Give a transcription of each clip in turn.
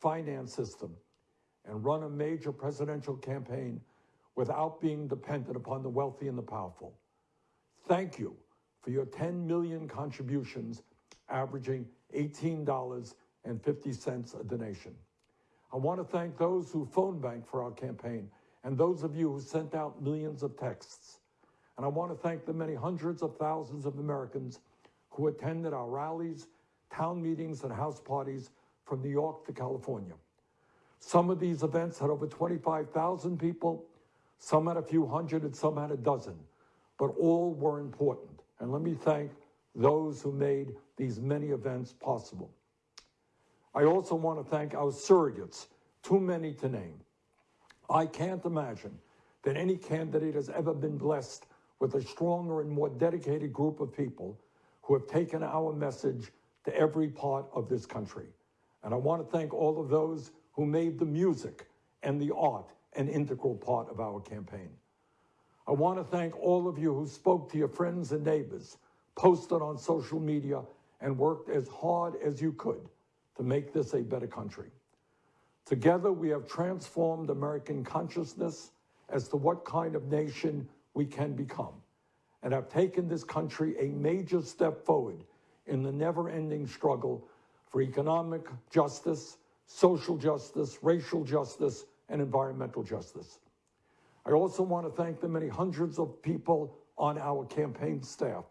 finance system and run a major presidential campaign without being dependent upon the wealthy and the powerful. Thank you for your 10 million contributions, averaging $18.50 a donation. I want to thank those who phone bank for our campaign and those of you who sent out millions of texts. And I want to thank the many hundreds of thousands of Americans who attended our rallies, town meetings, and house parties from New York to California. Some of these events had over 25,000 people, some had a few hundred, and some had a dozen, but all were important. And let me thank those who made these many events possible. I also want to thank our surrogates, too many to name. I can't imagine that any candidate has ever been blessed with a stronger and more dedicated group of people who have taken our message to every part of this country. And I want to thank all of those who made the music and the art an integral part of our campaign. I want to thank all of you who spoke to your friends and neighbors, posted on social media, and worked as hard as you could to make this a better country. Together, we have transformed American consciousness as to what kind of nation we can become and have taken this country a major step forward in the never-ending struggle for economic justice, social justice, racial justice, and environmental justice. I also want to thank the many hundreds of people on our campaign staff.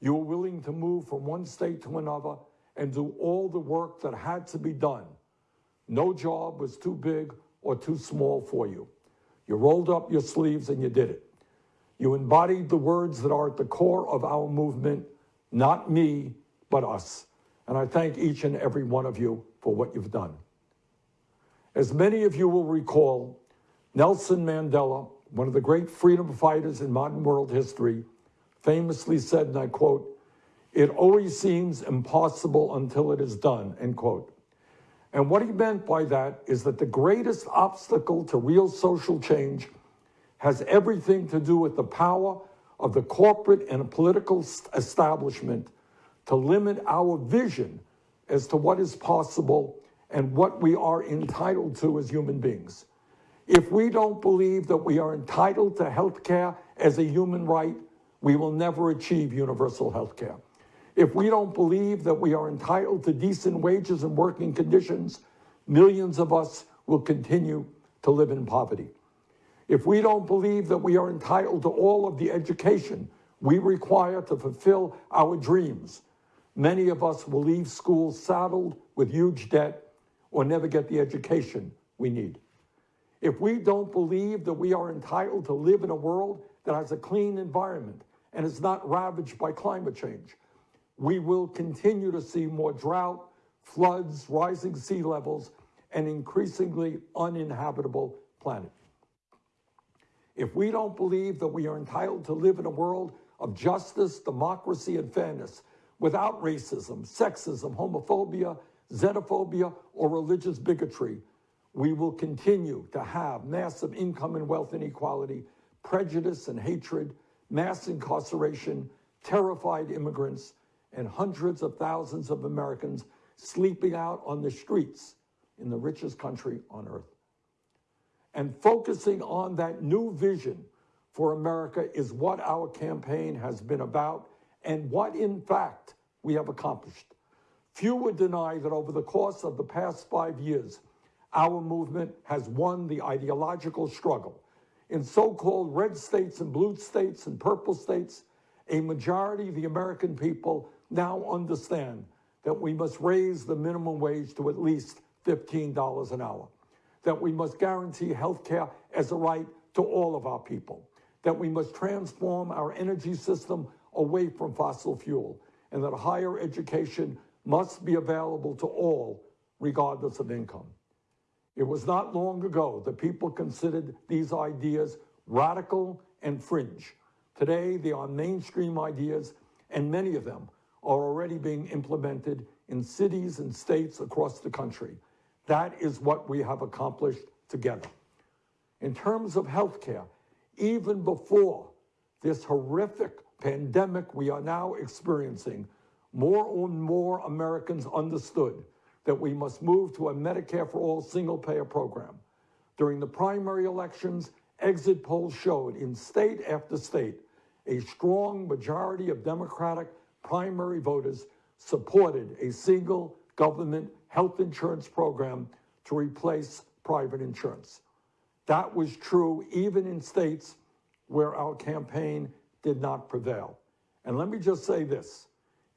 You were willing to move from one state to another and do all the work that had to be done. No job was too big or too small for you. You rolled up your sleeves and you did it. You embodied the words that are at the core of our movement, not me, but us. And I thank each and every one of you for what you've done. As many of you will recall, Nelson Mandela, one of the great freedom fighters in modern world history, famously said, and I quote, it always seems impossible until it is done, end quote. And what he meant by that is that the greatest obstacle to real social change has everything to do with the power of the corporate and political establishment to limit our vision as to what is possible and what we are entitled to as human beings. If we don't believe that we are entitled to health care as a human right, we will never achieve universal health care. If we don't believe that we are entitled to decent wages and working conditions, millions of us will continue to live in poverty if we don't believe that we are entitled to all of the education we require to fulfill our dreams, many of us will leave school saddled with huge debt or never get the education we need. If we don't believe that we are entitled to live in a world that has a clean environment and is not ravaged by climate change, we will continue to see more drought, floods, rising sea levels, and increasingly uninhabitable planet. If we don't believe that we are entitled to live in a world of justice, democracy, and fairness without racism, sexism, homophobia, xenophobia, or religious bigotry, we will continue to have massive income and wealth inequality, prejudice and hatred, mass incarceration, terrified immigrants, and hundreds of thousands of Americans sleeping out on the streets in the richest country on earth. And focusing on that new vision for America is what our campaign has been about and what, in fact, we have accomplished. Few would deny that over the course of the past five years, our movement has won the ideological struggle. In so-called red states and blue states and purple states, a majority of the American people now understand that we must raise the minimum wage to at least $15 an hour that we must guarantee health care as a right to all of our people, that we must transform our energy system away from fossil fuel, and that higher education must be available to all, regardless of income. It was not long ago that people considered these ideas radical and fringe. Today, they are mainstream ideas, and many of them are already being implemented in cities and states across the country. That is what we have accomplished together. In terms of healthcare, even before this horrific pandemic we are now experiencing, more and more Americans understood that we must move to a Medicare for all single payer program. During the primary elections, exit polls showed in state after state a strong majority of Democratic primary voters supported a single government health insurance program to replace private insurance. That was true even in states where our campaign did not prevail. And let me just say this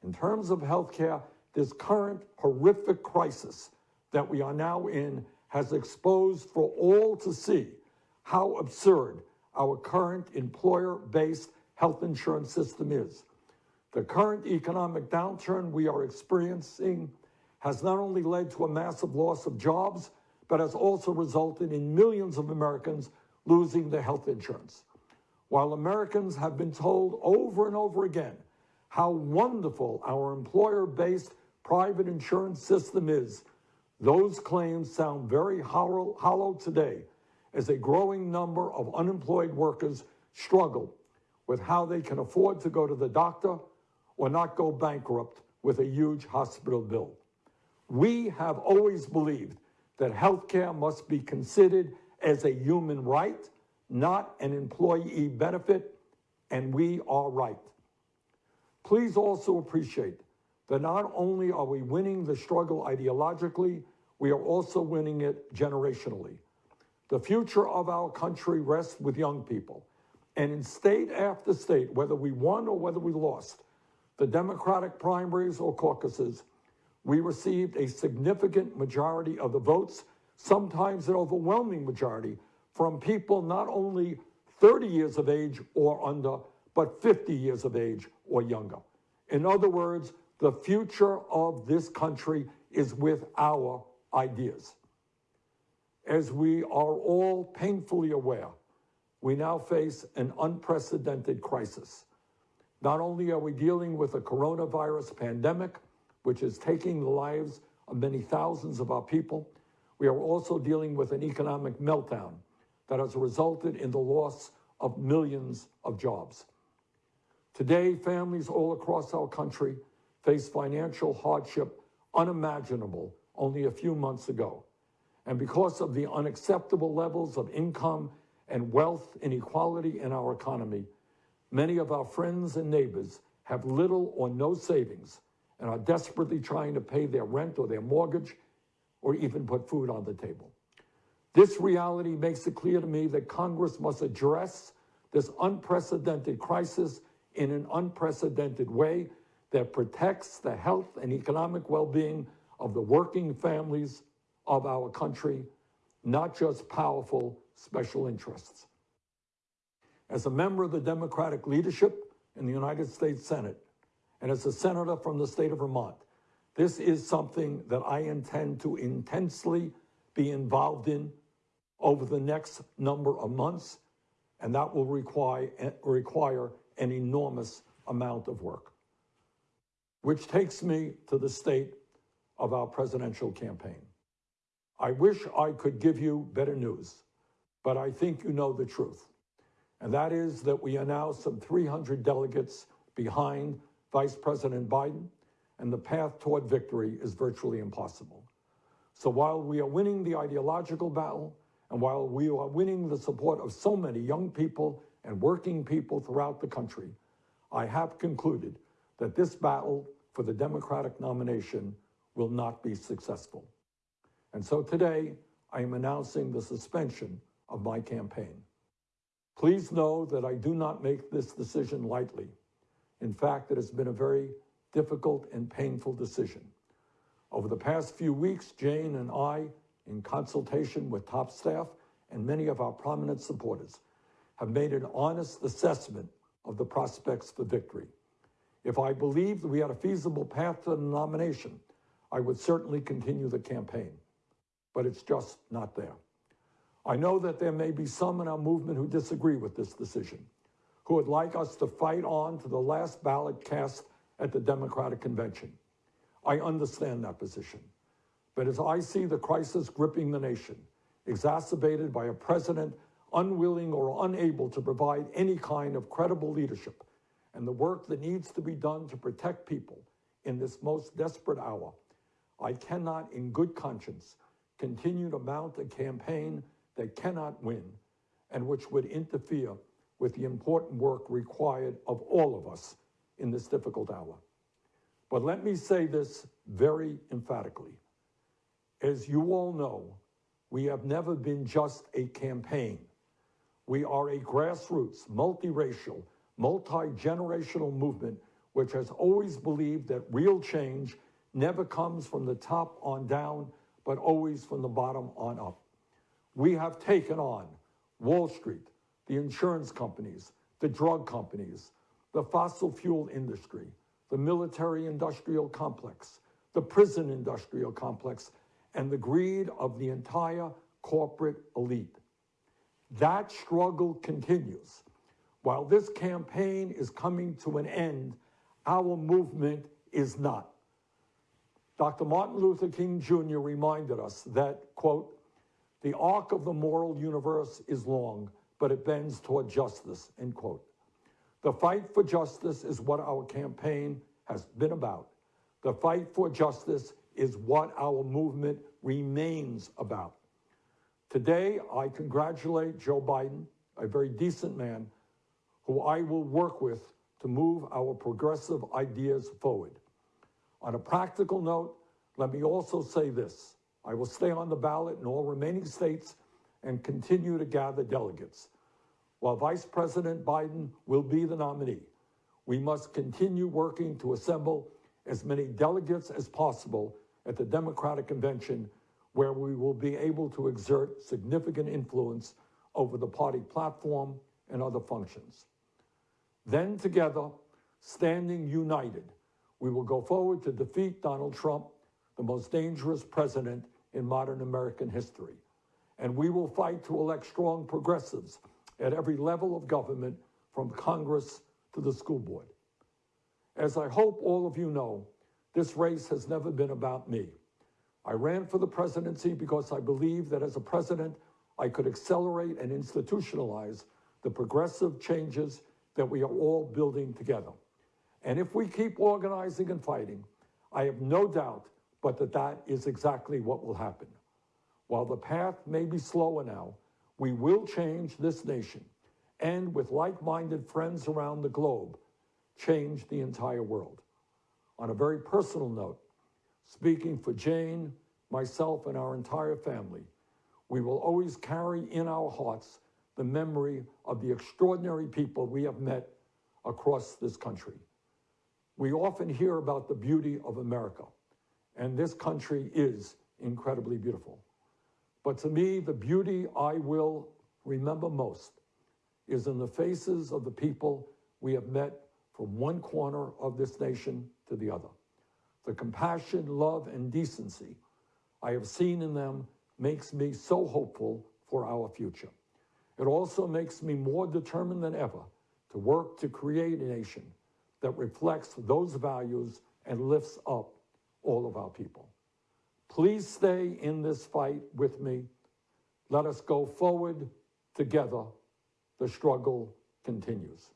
in terms of healthcare, this current horrific crisis that we are now in has exposed for all to see how absurd our current employer based health insurance system is. The current economic downturn we are experiencing has not only led to a massive loss of jobs, but has also resulted in millions of Americans losing their health insurance. While Americans have been told over and over again how wonderful our employer based private insurance system is, those claims sound very hollow, hollow, today as a growing number of unemployed workers struggle with how they can afford to go to the doctor or not go bankrupt with a huge hospital bill. We have always believed that healthcare must be considered as a human right, not an employee benefit, and we are right. Please also appreciate that not only are we winning the struggle ideologically, we are also winning it generationally. The future of our country rests with young people. And in state after state, whether we won or whether we lost, the Democratic primaries or caucuses, we received a significant majority of the votes, sometimes an overwhelming majority, from people not only 30 years of age or under, but 50 years of age or younger. In other words, the future of this country is with our ideas. As we are all painfully aware, we now face an unprecedented crisis. Not only are we dealing with a coronavirus pandemic, which is taking the lives of many thousands of our people, we are also dealing with an economic meltdown that has resulted in the loss of millions of jobs. Today, families all across our country face financial hardship unimaginable only a few months ago. And because of the unacceptable levels of income and wealth inequality in our economy, many of our friends and neighbors have little or no savings and are desperately trying to pay their rent or their mortgage or even put food on the table. This reality makes it clear to me that Congress must address this unprecedented crisis in an unprecedented way that protects the health and economic well being of the working families of our country, not just powerful special interests. As a member of the Democratic leadership in the United States Senate, and as a senator from the state of Vermont, this is something that I intend to intensely be involved in over the next number of months, and that will require, require an enormous amount of work. Which takes me to the state of our presidential campaign. I wish I could give you better news, but I think you know the truth. And that is that we are now some 300 delegates behind Vice President Biden, and the path toward victory is virtually impossible. So while we are winning the ideological battle, and while we are winning the support of so many young people and working people throughout the country, I have concluded that this battle for the Democratic nomination will not be successful. And so today, I am announcing the suspension of my campaign. Please know that I do not make this decision lightly. In fact, it has been a very difficult and painful decision. Over the past few weeks, Jane and I, in consultation with top staff and many of our prominent supporters, have made an honest assessment of the prospects for victory. If I believed we had a feasible path to the nomination, I would certainly continue the campaign but it's just not there. I know that there may be some in our movement who disagree with this decision, who would like us to fight on to the last ballot cast at the Democratic Convention. I understand that position. But as I see the crisis gripping the nation, exacerbated by a president unwilling or unable to provide any kind of credible leadership, and the work that needs to be done to protect people in this most desperate hour, I cannot, in good conscience, continue to mount a campaign that cannot win and which would interfere with the important work required of all of us in this difficult hour. But let me say this very emphatically. As you all know, we have never been just a campaign. We are a grassroots, multiracial, multi-generational movement which has always believed that real change never comes from the top on down, but always from the bottom on up. We have taken on Wall Street, the insurance companies, the drug companies, the fossil fuel industry, the military industrial complex, the prison industrial complex, and the greed of the entire corporate elite. That struggle continues. While this campaign is coming to an end, our movement is not. Dr. Martin Luther King Jr. reminded us that, quote, the arc of the moral universe is long, but it bends toward justice, end quote. The fight for justice is what our campaign has been about. The fight for justice is what our movement remains about. Today, I congratulate Joe Biden, a very decent man, who I will work with to move our progressive ideas forward. On a practical note, let me also say this. I will stay on the ballot in all remaining states and continue to gather delegates. While Vice President Biden will be the nominee, we must continue working to assemble as many delegates as possible at the Democratic Convention, where we will be able to exert significant influence over the party platform and other functions. Then together, standing united, we will go forward to defeat Donald Trump, the most dangerous president in modern American history. And we will fight to elect strong progressives at every level of government, from Congress to the school board. As I hope all of you know, this race has never been about me. I ran for the presidency because I believe that as a president, I could accelerate and institutionalize the progressive changes that we are all building together. And if we keep organizing and fighting, I have no doubt but that that is exactly what will happen. While the path may be slower now, we will change this nation and with like-minded friends around the globe, change the entire world. On a very personal note, speaking for Jane, myself, and our entire family, we will always carry in our hearts the memory of the extraordinary people we have met across this country. We often hear about the beauty of America, and this country is incredibly beautiful. But to me, the beauty I will remember most is in the faces of the people we have met from one corner of this nation to the other. The compassion, love, and decency I have seen in them makes me so hopeful for our future. It also makes me more determined than ever to work to create a nation that reflects those values and lifts up all of our people. Please stay in this fight with me. Let us go forward together. The struggle continues.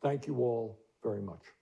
Thank you all very much.